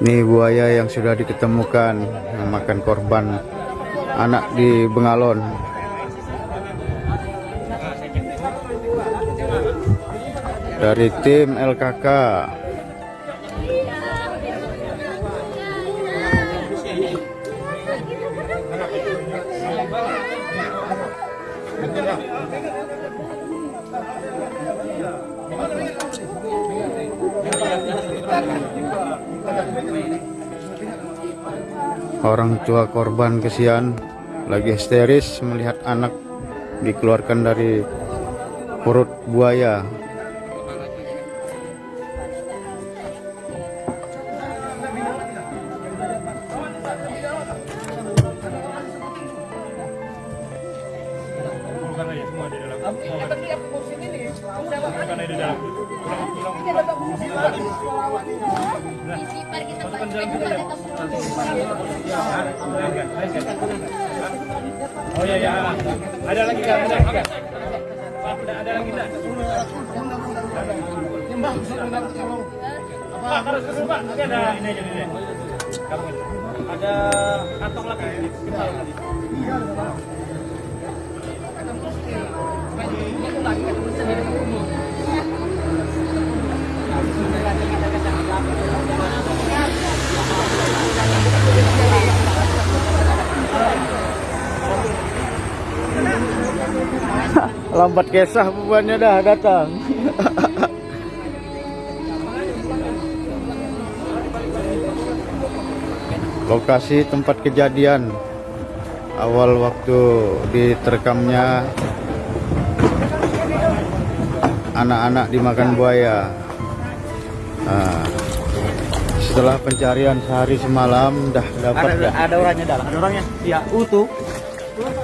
Ini buaya yang sudah diketemukan makan korban anak di Bengalon. Dari tim LKK. Orang tua korban kesian lagi histeris melihat anak dikeluarkan dari perut buaya. Oh iya ya. Ada lagi? Ada. Ada lagi ada. Ada kantong lagi. Lambat kesah bebannya dah datang. Lokasi tempat kejadian awal waktu diterekamnya anak-anak dimakan buaya. Nah, setelah pencarian sehari semalam dah dapat Ada, dah. ada orangnya dalam, ada orangnya. Iya, utuh.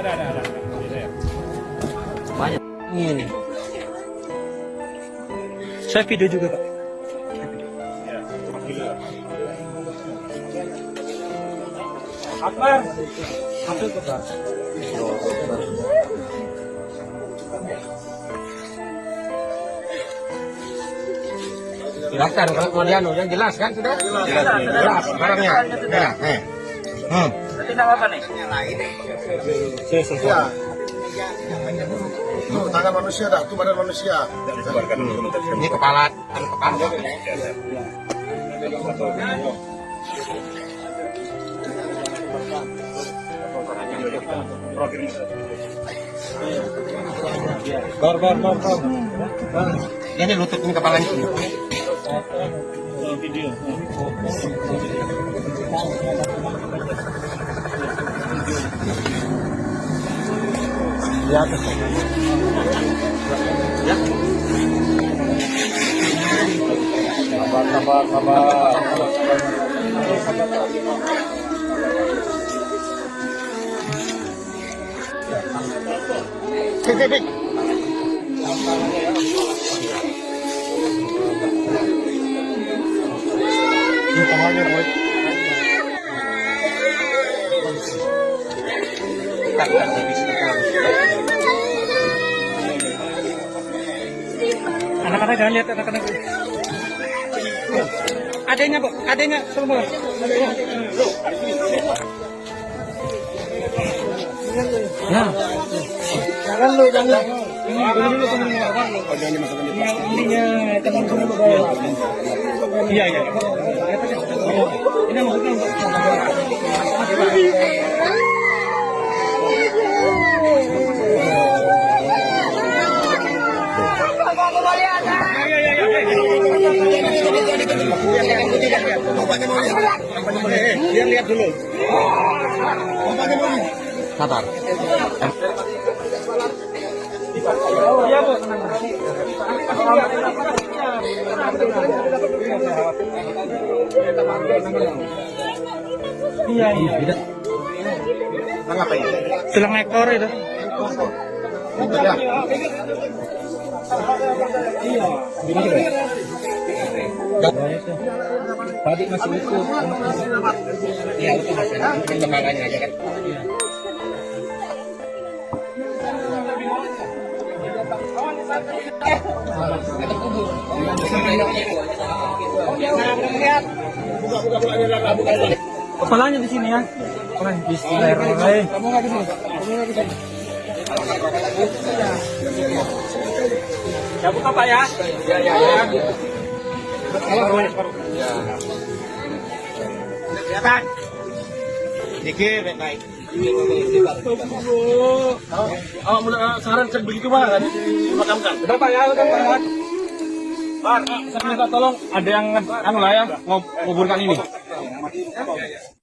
ada ada ada. Ini ya. Banyak. Ini. Saya video juga, Pak. Ya. Akbar. Pak. Silakan kalau mau dianu yang jelas kan sudah? Jelas, jelas barangnya. Ya, eh. Hmm. Apa nih? Ya. Tuh, tangan manusia dah, tuh badan manusia. Ini kepala, kan. Ini lutut ini kepalanya. Video. Sabar sabar sabar. Cek, cek, cek. Ini tangannya, Boy. Anak-anak jangan lihat anak-anak. Adanya, Bu. Adanya semua. Ya. Jangan lu, jangan. Oh. Iya iya. Ini maksudnya untuk Biar lihat dulu. Sabar. Iya, Bu. Iya, iya. Ngapain? Sedang ekor itu. Tadi masih itu. Iya, itu masih perkembangannya aja kan. Kepalanya di sini ya. Bismillahirrahmanirrahim. Ya buka Pak ya. Ya ya ya. Dikit baik. Oh, mulai saran begitu banget. Dimakamkan. Udah Pak ya. Pak, saya minta tolong ada yang anu lah ya, ngob- nguburkan ini.